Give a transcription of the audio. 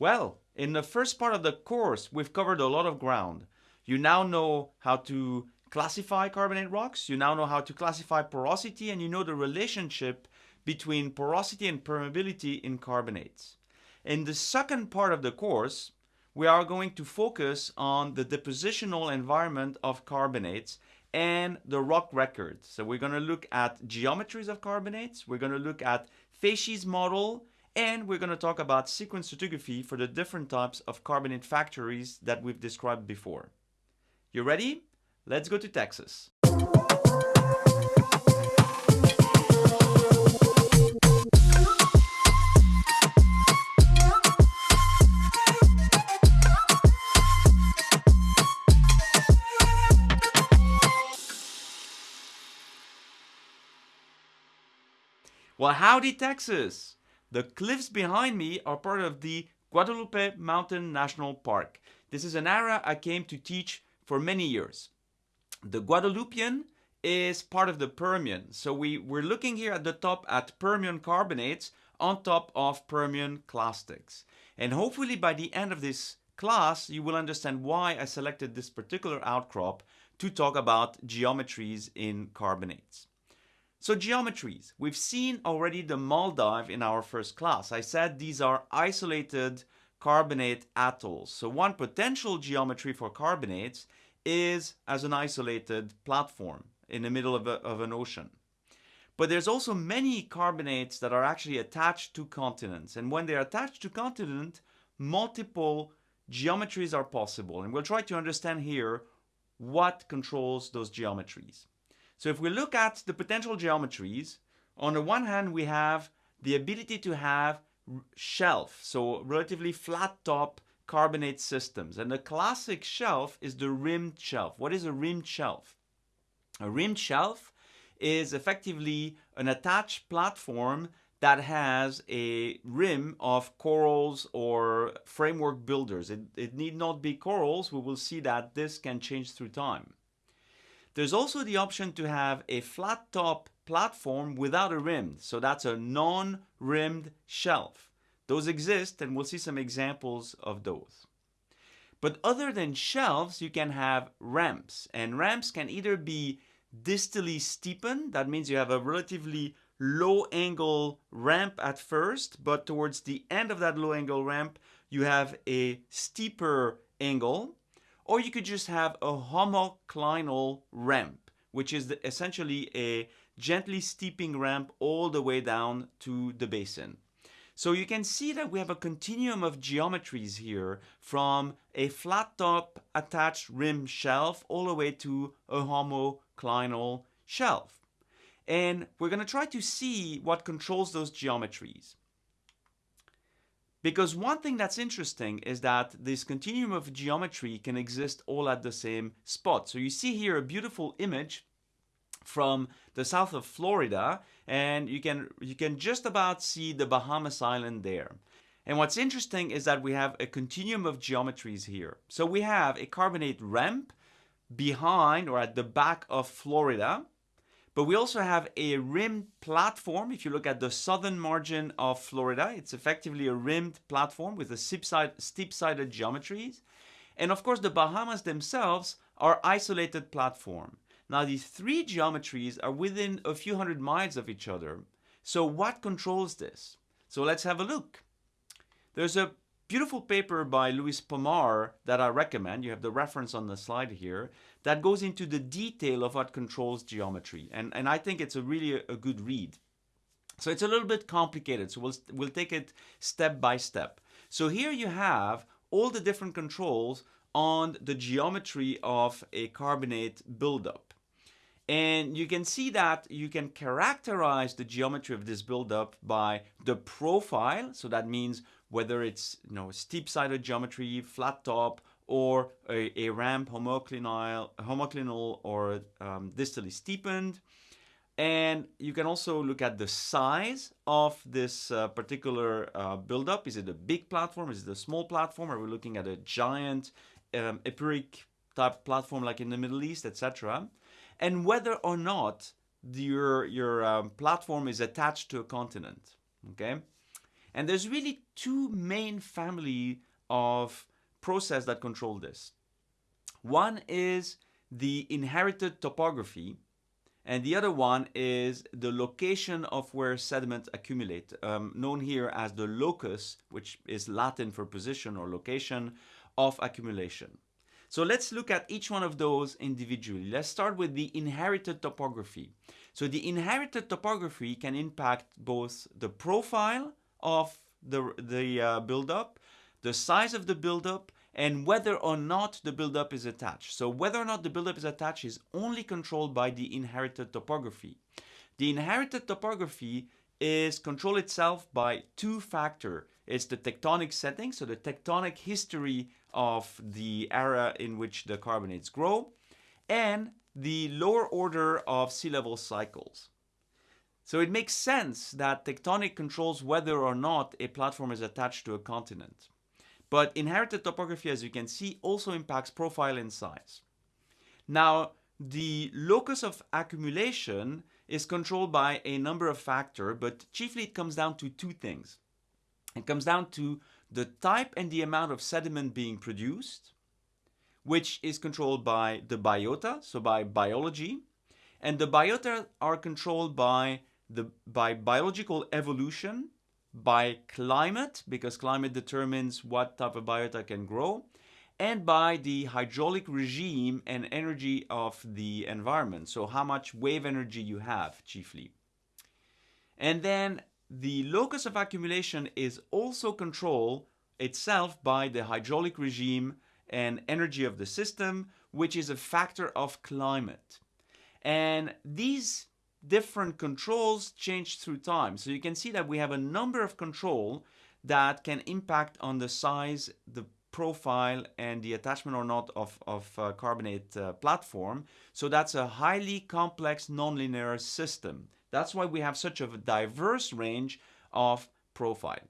Well, in the first part of the course, we've covered a lot of ground. You now know how to classify carbonate rocks, you now know how to classify porosity, and you know the relationship between porosity and permeability in carbonates. In the second part of the course, we are going to focus on the depositional environment of carbonates and the rock record. So we're going to look at geometries of carbonates, we're going to look at facies model, and we're going to talk about sequence stratigraphy for the different types of carbonate factories that we've described before. You ready? Let's go to Texas. Well, howdy, Texas! The cliffs behind me are part of the Guadalupe Mountain National Park. This is an area I came to teach for many years. The Guadalupian is part of the Permian. So we, we're looking here at the top at Permian carbonates on top of Permian clastics. And hopefully by the end of this class, you will understand why I selected this particular outcrop to talk about geometries in carbonates. So geometries, we've seen already the Maldive in our first class. I said these are isolated carbonate atolls. So one potential geometry for carbonates is as an isolated platform in the middle of, a, of an ocean. But there's also many carbonates that are actually attached to continents. And when they're attached to continent, multiple geometries are possible. And we'll try to understand here what controls those geometries. So if we look at the potential geometries, on the one hand, we have the ability to have shelf, so relatively flat top carbonate systems. And the classic shelf is the rimmed shelf. What is a rimmed shelf? A rimmed shelf is effectively an attached platform that has a rim of corals or framework builders. It, it need not be corals. We will see that this can change through time. There's also the option to have a flat top platform without a rim. So that's a non-rimmed shelf. Those exist and we'll see some examples of those. But other than shelves, you can have ramps. And ramps can either be distally steepened, that means you have a relatively low angle ramp at first, but towards the end of that low angle ramp, you have a steeper angle or you could just have a homoclinal ramp, which is essentially a gently steeping ramp all the way down to the basin. So you can see that we have a continuum of geometries here from a flat top attached rim shelf all the way to a homoclinal shelf. And we're going to try to see what controls those geometries. Because one thing that's interesting is that this continuum of geometry can exist all at the same spot. So you see here a beautiful image from the south of Florida and you can you can just about see the Bahamas island there. And what's interesting is that we have a continuum of geometries here. So we have a carbonate ramp behind or at the back of Florida but we also have a rimmed platform. If you look at the southern margin of Florida, it's effectively a rimmed platform with a steep-sided geometries. And of course, the Bahamas themselves are isolated platform. Now, these three geometries are within a few hundred miles of each other. So what controls this? So let's have a look. There's a beautiful paper by Luis Pomar that I recommend. You have the reference on the slide here that goes into the detail of what controls geometry. And, and I think it's a really a, a good read. So it's a little bit complicated. So we'll, we'll take it step by step. So here you have all the different controls on the geometry of a carbonate buildup. And you can see that you can characterize the geometry of this buildup by the profile. So that means whether it's you know steep-sided geometry, flat top, or a, a ramp homoclinal, homoclinal or um, distally steepened. And you can also look at the size of this uh, particular uh, buildup. Is it a big platform? Is it a small platform? Are we looking at a giant um, type platform like in the Middle East, etc.? And whether or not your, your um, platform is attached to a continent, okay? And there's really two main family of process that control this. One is the inherited topography, and the other one is the location of where sediment accumulate, um, known here as the locus, which is Latin for position or location of accumulation. So let's look at each one of those individually. Let's start with the inherited topography. So the inherited topography can impact both the profile of the, the uh, buildup, the size of the buildup, and whether or not the buildup is attached. So whether or not the buildup is attached is only controlled by the inherited topography. The inherited topography is controlled itself by two factors. It's the tectonic setting, so the tectonic history of the era in which the carbonates grow, and the lower order of sea level cycles. So it makes sense that tectonic controls whether or not a platform is attached to a continent. But inherited topography, as you can see, also impacts profile and size. Now, the locus of accumulation is controlled by a number of factors, but chiefly it comes down to two things. It comes down to the type and the amount of sediment being produced, which is controlled by the biota, so by biology, and the biota are controlled by the by biological evolution, by climate, because climate determines what type of biota can grow, and by the hydraulic regime and energy of the environment. So how much wave energy you have chiefly. And then the locus of accumulation is also controlled itself by the hydraulic regime and energy of the system, which is a factor of climate. And these different controls change through time. So you can see that we have a number of control that can impact on the size, the profile and the attachment or not of, of uh, carbonate uh, platform. So that's a highly complex nonlinear system. That's why we have such a diverse range of profile.